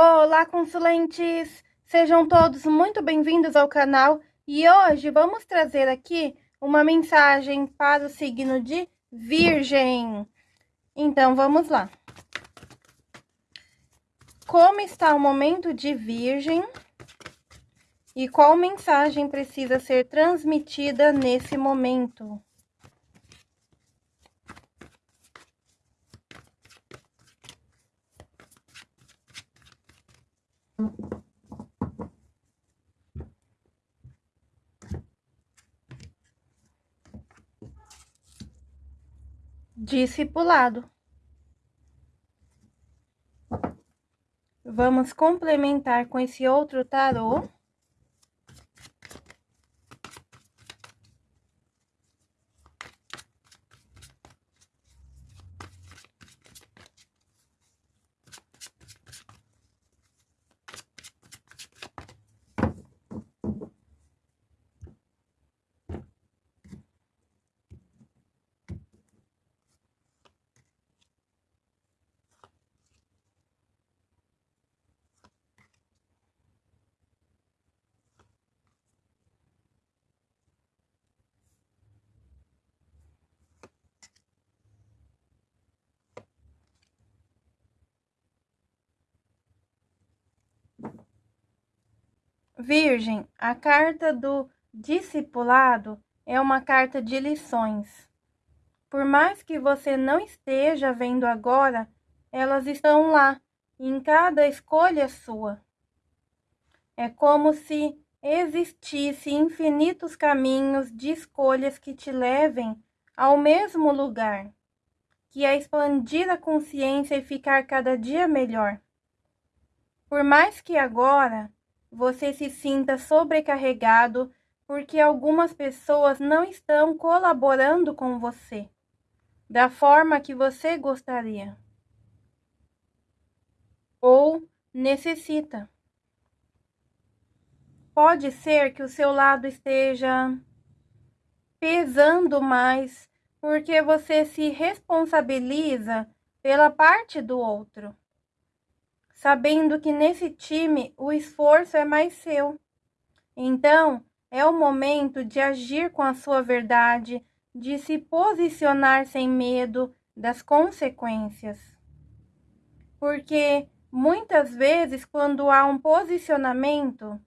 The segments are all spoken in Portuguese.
Olá, consulentes! Sejam todos muito bem-vindos ao canal e hoje vamos trazer aqui uma mensagem para o signo de Virgem. Então, vamos lá. Como está o momento de Virgem e qual mensagem precisa ser transmitida nesse momento? Discipulado. Vamos complementar com esse outro tarô. Virgem, a carta do discipulado é uma carta de lições. Por mais que você não esteja vendo agora, elas estão lá, em cada escolha sua. É como se existissem infinitos caminhos de escolhas que te levem ao mesmo lugar, que é expandir a consciência e ficar cada dia melhor. Por mais que agora você se sinta sobrecarregado porque algumas pessoas não estão colaborando com você da forma que você gostaria ou necessita. Pode ser que o seu lado esteja pesando mais porque você se responsabiliza pela parte do outro sabendo que nesse time o esforço é mais seu. Então, é o momento de agir com a sua verdade, de se posicionar sem medo das consequências. Porque muitas vezes, quando há um posicionamento,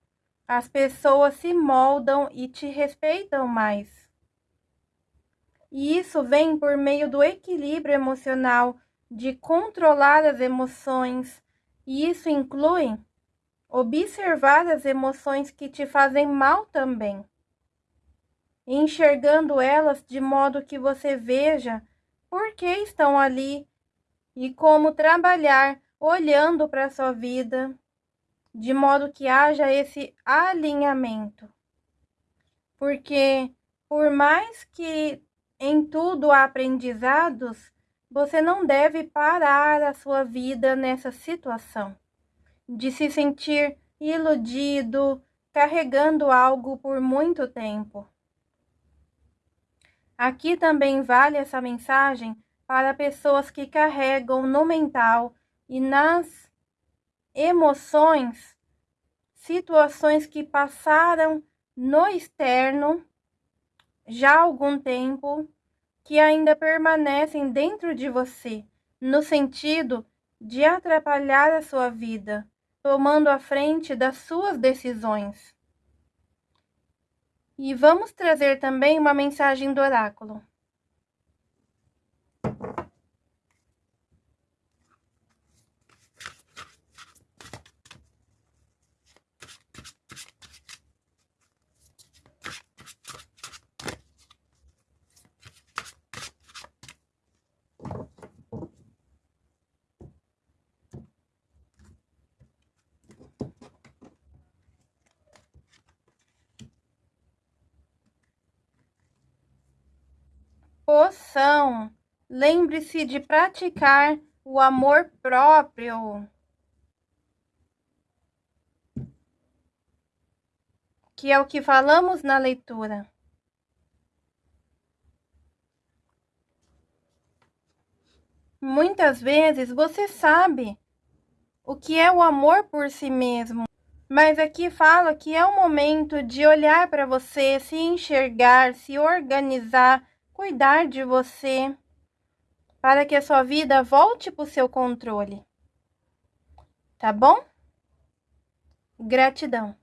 as pessoas se moldam e te respeitam mais. E isso vem por meio do equilíbrio emocional, de controlar as emoções, e isso inclui observar as emoções que te fazem mal também, enxergando elas de modo que você veja por que estão ali e como trabalhar olhando para a sua vida, de modo que haja esse alinhamento. Porque, por mais que em tudo há aprendizados, você não deve parar a sua vida nessa situação de se sentir iludido, carregando algo por muito tempo. Aqui também vale essa mensagem para pessoas que carregam no mental e nas emoções situações que passaram no externo já há algum tempo que ainda permanecem dentro de você, no sentido de atrapalhar a sua vida, tomando a frente das suas decisões. E vamos trazer também uma mensagem do oráculo. Poção. Lembre-se de praticar o amor próprio. Que é o que falamos na leitura. Muitas vezes você sabe o que é o amor por si mesmo. Mas aqui fala que é o momento de olhar para você, se enxergar, se organizar, cuidar de você, para que a sua vida volte para o seu controle. Tá bom? Gratidão.